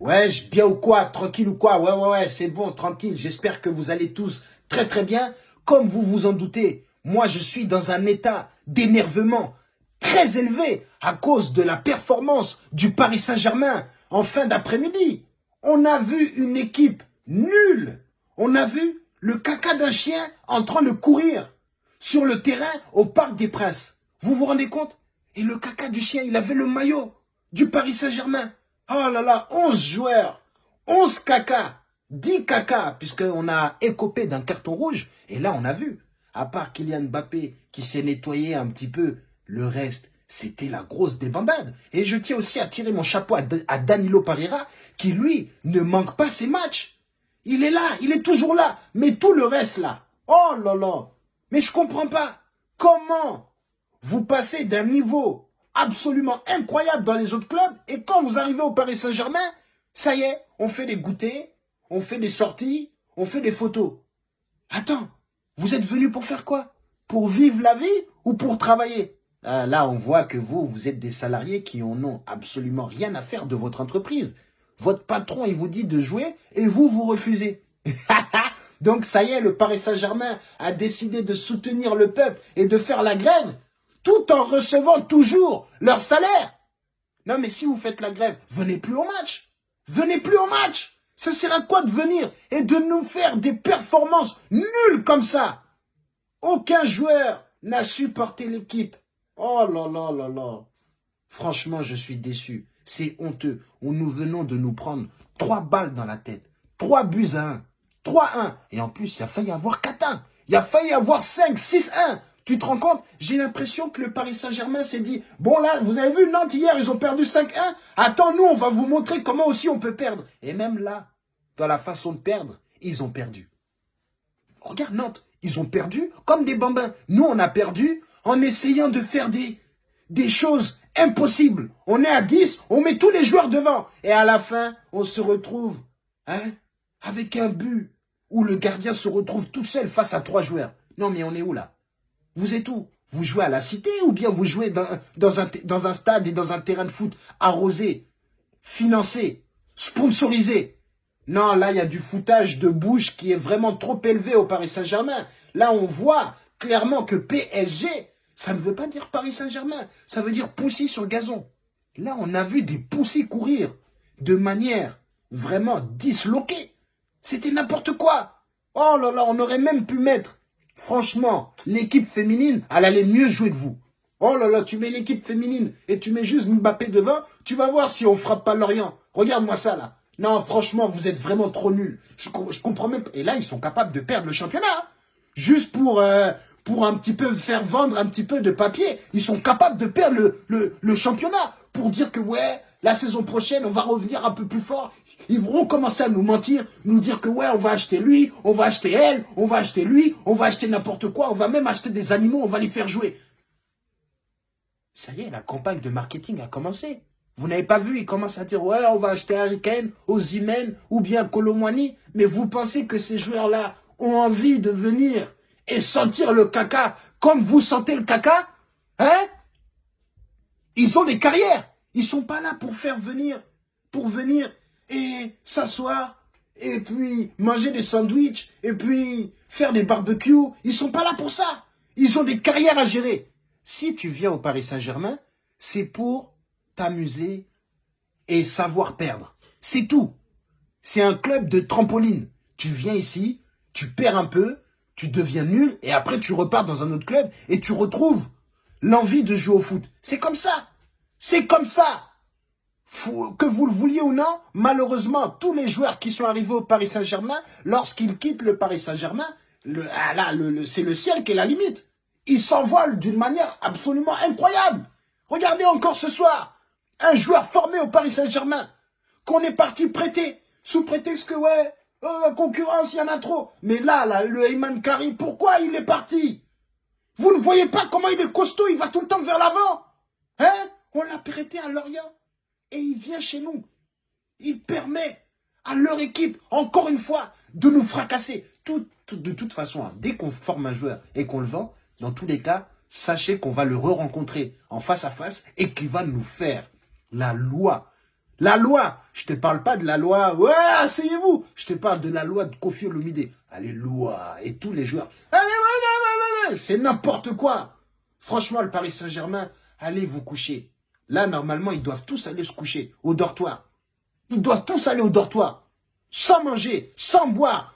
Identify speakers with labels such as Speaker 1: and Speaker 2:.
Speaker 1: Ouais, bien ou quoi Tranquille ou quoi Ouais, ouais, ouais, c'est bon, tranquille. J'espère que vous allez tous très très bien. Comme vous vous en doutez, moi je suis dans un état d'énervement très élevé à cause de la performance du Paris Saint-Germain en fin d'après-midi. On a vu une équipe nulle. On a vu le caca d'un chien en train de courir sur le terrain au Parc des Princes. Vous vous rendez compte? Et le caca du chien, il avait le maillot du Paris Saint-Germain. Oh là là, 11 joueurs, 11 caca, 10 caca, puisqu'on a écopé d'un carton rouge. Et là, on a vu, à part Kylian Mbappé qui s'est nettoyé un petit peu, le reste, c'était la grosse débandade. Et je tiens aussi à tirer mon chapeau à, Danilo Pereira, qui lui, ne manque pas ses matchs. Il est là, il est toujours là. Mais tout le reste là, oh là là. Mais je comprends pas. Comment vous passez d'un niveau absolument incroyable dans les autres clubs. Et quand vous arrivez au Paris Saint-Germain, ça y est, on fait des goûters, on fait des sorties, on fait des photos. Attends, vous êtes venu pour faire quoi? Pour vivre la vie ou pour travailler? Ah, Là, on voit que vous, vous êtes des salariés qui en ont absolument rien à faire de votre entreprise. Votre patron, il vous dit de jouer et vous, vous refusez. Donc ça y est, le Paris Saint-Germain a décidé de soutenir le peuple et de faire la grève tout en recevant toujours leur salaire. Non, mais si vous faites la grève, venez plus au match. Venez plus au match. Ça sert à quoi de venir et de nous faire des performances nulles comme ça? Aucun joueur n'a supporté l'équipe. Oh là là là là. Franchement, je suis déçu. C'est honteux. Nous venons de nous prendre trois balles dans la tête. Trois buts à un. 3-1. Et en plus, il a failli avoir 4-1. Il a failli avoir 5, 6-1. Tu te rends compte J'ai l'impression que le Paris Saint-Germain s'est dit, bon là, vous avez vu Nantes hier, ils ont perdu 5-1. Attends, nous, on va vous montrer comment aussi on peut perdre. Et même là, dans la façon de perdre, ils ont perdu. Regarde Nantes, ils ont perdu comme des bambins. Nous, on a perdu en essayant de faire des, des choses impossibles. On est à 10, on met tous les joueurs devant. Et à la fin, on se retrouve hein, avec un but où le gardien se retrouve tout seul face à trois joueurs. Non, mais on est où là? Vous êtes où? Vous jouez à la cité ou bien vous jouez dans, un stade et dans un terrain de foot arrosé, financé, sponsorisé? Non, là, il y a du foutage de bouche qui est vraiment trop élevé au Paris Saint-Germain. Là, on voit clairement que PSG, ça ne veut pas dire Paris Saint-Germain, ça veut dire poussi sur gazon. Là, on a vu des poussis courir de manière vraiment disloquée. C'était n'importe quoi. Oh là là, on aurait même pu mettre Franchement, l'équipe féminine, elle allait mieux jouer que vous. Oh là là, tu mets l'équipe féminine et tu mets juste Mbappé devant, tu vas voir si on frappe pas Lorient. Regarde-moi ça là. Non, franchement, vous êtes vraiment trop nuls. Je, comprends même Et là, ils sont capables de perdre le championnat. Hein. Juste pour, euh, pour un petit peu faire vendre un petit peu de papier. Ils sont capables de perdre le championnat. Pour dire que ouais, la saison prochaine, on va revenir un peu plus fort. Ils vont commencer à nous mentir, nous dire que ouais, on va acheter lui, on va acheter elle, on va acheter lui, on va acheter n'importe quoi, on va même acheter des animaux, on va les faire jouer. Ça y est, la campagne de marketing a commencé. Vous n'avez pas vu, ils commencent à dire, ouais, on va acheter Harry Kane, Ozymen ou bien Colomwani. Mais vous pensez que ces joueurs-là ont envie de venir et sentir le caca comme vous sentez le caca Hein? Ils ont des carrières. Ils sont pas là pour faire venir, pour venir et s'asseoir, et puis manger des sandwichs, et puis faire des barbecues. Ils sont pas là pour ça. Ils ont des carrières à gérer. Si tu viens au Paris Saint-Germain, c'est pour t'amuser et savoir perdre. C'est tout. C'est un club de trampoline. Tu viens ici, tu perds un peu, tu deviens nul, et après tu repars dans un autre club et tu retrouves l'envie de jouer au foot. C'est comme ça. C'est comme ça. Que vous le vouliez ou non, malheureusement, tous les joueurs qui sont arrivés au Paris Saint-Germain, lorsqu'ils quittent le Paris Saint-Germain, ah le, c'est le ciel qui est la limite. Ils s'envolent d'une manière absolument incroyable. Regardez encore ce soir, un joueur formé au Paris Saint-Germain, qu'on est parti prêter, sous prétexte que, ouais, euh, concurrence, il y en a trop. Mais là, là, le Heyman Kari, pourquoi il est parti? Vous ne voyez pas comment il est costaud, il va tout le temps vers l'avant Hein? On l'a prêté à Lorient. Et il vient chez nous. Il permet à leur équipe, encore une fois, de nous fracasser. de toute façon, hein, dès qu'on forme un joueur et qu'on le vend, dans tous les cas, sachez qu'on va le re-rencontrer en face à face et qu'il va nous faire la loi, La loi, je te parle pas de la loi, ouais, asseyez-vous. Je te parle de la loi de Kofi Olomide. Alléluia. Et tous les joueurs, c'est n'importe quoi. Franchement, le Paris Saint-Germain, allez vous coucher. Là, normalement, ils doivent tous aller se coucher au dortoir. Ils doivent tous aller au dortoir. Sans manger, sans boire.